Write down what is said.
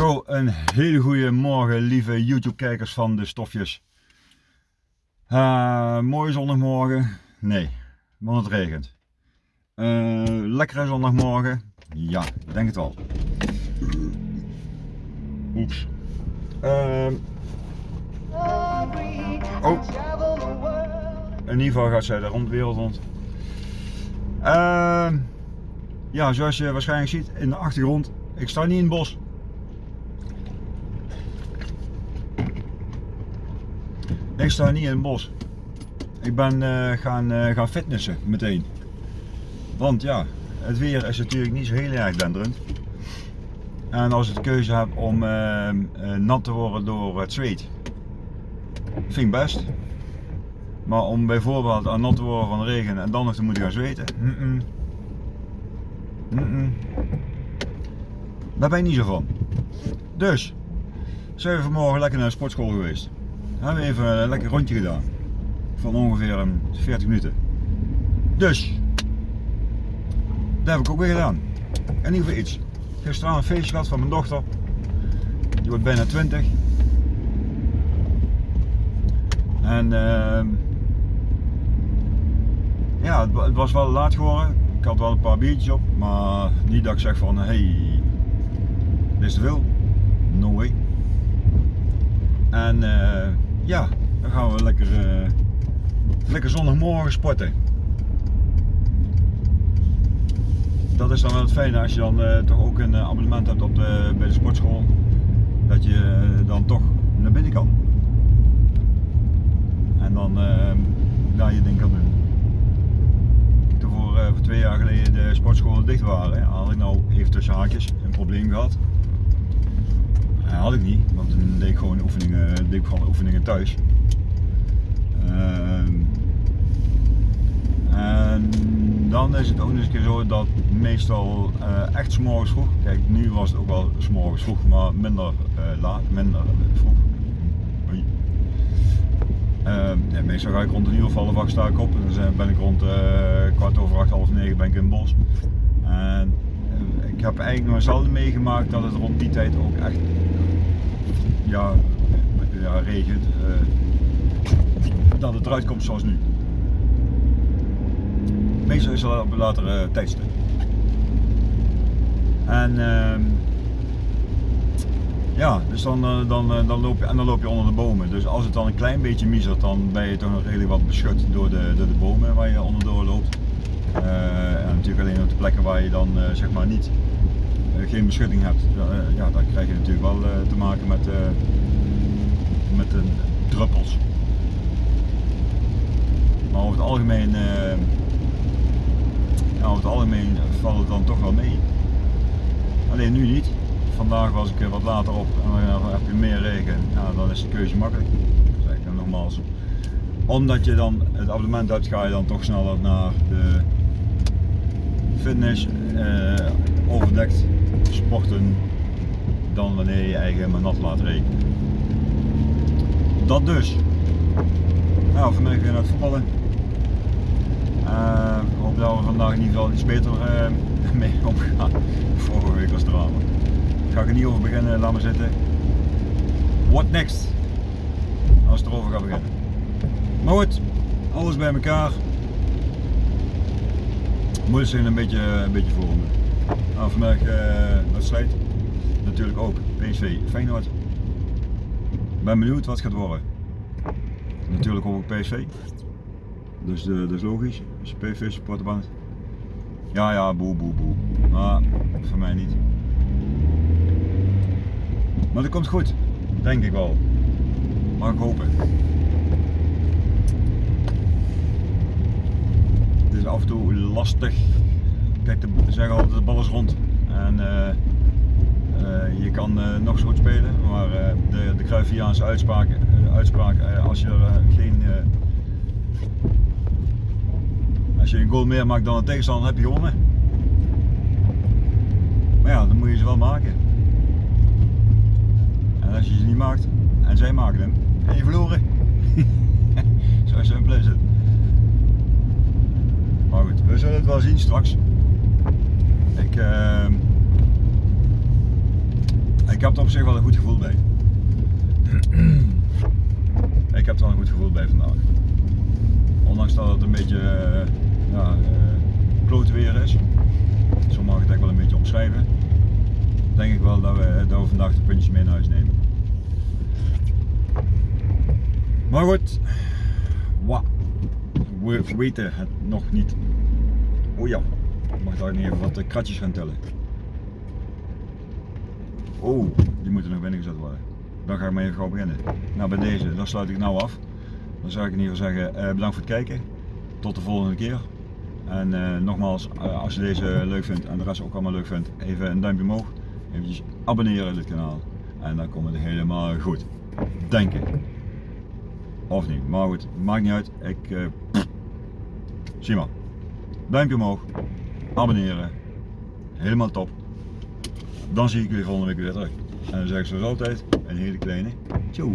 Zo, een hele goede morgen, lieve YouTube-kijkers van de stofjes. Uh, mooie zondagmorgen? Nee, want het regent. Uh, lekkere zondagmorgen? Ja, denk het wel. Oeps. Uh, oh. In ieder geval gaat zij de rond, wereld rond. Uh, ja, zoals je waarschijnlijk ziet in de achtergrond, ik sta niet in het bos. Ik sta niet in het bos. Ik ben uh, gaan, uh, gaan fitnessen meteen. Want ja, het weer is natuurlijk niet zo heel erg denderend. En als ik de keuze heb om uh, nat te worden door het zweet, vind ik best. Maar om bijvoorbeeld aan nat te worden van regen en dan nog te moeten gaan zweten, daar ben ik niet zo van. Dus, zijn we vanmorgen lekker naar de sportschool geweest. Hebben we even een lekker rondje gedaan. Van ongeveer 40 minuten. Dus, dat heb ik ook weer gedaan. In ieder geval iets. Gisteren een feestje gehad van mijn dochter. Die wordt bijna 20. En uh, ja, het, het, was wel laat geworden. Ik had wel een paar biertjes op, maar niet dat ik zeg van hey, dit is te veel. No way. En uh, ja, dan gaan we lekker, uh, lekker zondagmorgen sporten. Dat is dan wel het fijne als je dan uh, toch ook een abonnement hebt op de, bij de sportschool. Dat je dan toch naar binnen kan. En dan daar je ding kan doen. Toen voor, voor twee jaar geleden de sportscholen dicht waren, had ik nou even tussen haakjes een probleem gehad. Dat had ik niet, want toen deed ik gewoon oefeningen, deed ik gewoon oefeningen thuis. Uh, en dan is het ook eens een keer zo dat meestal uh, echt s'morgens vroeg, kijk nu was het ook wel s'morgens vroeg, maar minder uh, laat, minder vroeg. Ja, meestal ga ik rond een uur of half sta ik op en dan ben ik rond kwart over acht, half negen ben ik in het bos. En ik heb eigenlijk nog zelden meegemaakt dat het rond die tijd ook echt ja, ja regent, uh, dat het eruit komt zoals nu. Meestal is het op een latere tijdstip. En uh, ja, dus dan, uh, dan, dan, loop je, en dan loop je onder de bomen. Dus als het dan een klein beetje miezert, dan ben je toch nog redelijk wat beschut door de, door de bomen waar je onderdoor loopt. en natuurlijk alleen op de plekken waar je dan zeg maar niet geen beschutting hebt, ja, dan krijg je natuurlijk wel te maken met, met de druppels. Maar over het algemeen, ja, over het algemeen valt het dan toch wel mee. Alleen nu niet. Vandaag was ik wat later op en dan heb je meer regen. Ja, dan is de keuze makkelijk. Dat is nogmaals. Omdat je dan het abonnement hebt, ga je dan toch sneller naar de fitness, eh, overdekt sporten dan wanneer je eigen helemaal nat laat regenen. Dat dus. Nou, vanmiddag weer naar het voetballen. Uh, ik hoop dat we vandaag in ieder geval iets beter uh, mee omgaan. Vorige week was drama. Ga ik er niet over beginnen, laat maar zitten. What next? Als het erover gaat beginnen. Maar goed, alles bij elkaar. Moet zijn een beetje, een beetje voor. Nou, vandaag uh, wedstrijd. Natuurlijk ook PSV Feyenoord. Ben benieuwd wat het gaat worden. Natuurlijk ook PSV. Dus uh, dat is logisch. Als je PSV. Ja, ja, boe, boe, boe. Maar voor mij niet. Maar dat komt goed. Denk ik wel. Mag ik hopen. Het is af en toe lastig. Kijk, de zeggen altijd de bal is rond. En uh, uh, je kan uh, nog zo goed spelen, maar de, de Cruyffiaanse uitspraak, uitspraak als je geen als je een goal meer maakt dan een tegenstander, heb je gewonnen. Maar ja, dan moet je ze wel maken. En als je ze niet maakt, en zij maken hem, heb je verloren. Zo simpel is het. Maar goed, we zullen het wel zien straks. Ik, uh, ik heb er op zich wel een goed gevoel bij. ik heb er wel een goed gevoel bij vandaag. Ondanks dat het een beetje uh, weer is. Zo mag ik het wel een beetje omschrijven. Denk ik wel dat we, dat we vandaag de puntjes mee naar huis nemen. Maar goed, we weten het nog niet. Oh ja, ik mag daar niet even wat kratjes gaan tellen. Oh, die moeten nog binnen gezet worden. Dan ga ik maar even gauw beginnen. Nou, bij deze, dan sluit ik nou af. Dan zou ik in ieder geval zeggen, eh, bedankt voor het kijken. Tot de volgende keer. En uh, nogmaals, als je deze leuk vindt en de rest ook allemaal leuk vindt, even een duimpje omhoog. Even abonneren op dit kanaal. En dan komt het helemaal goed. Denk ik. Of niet, maar goed, maakt niet uit. Ik, zie maar. Duimpje omhoog. Abonneren. Helemaal top. Dan zie ik jullie volgende week weer terug. En dan zeg ik zoals altijd, een hele kleine tjoe.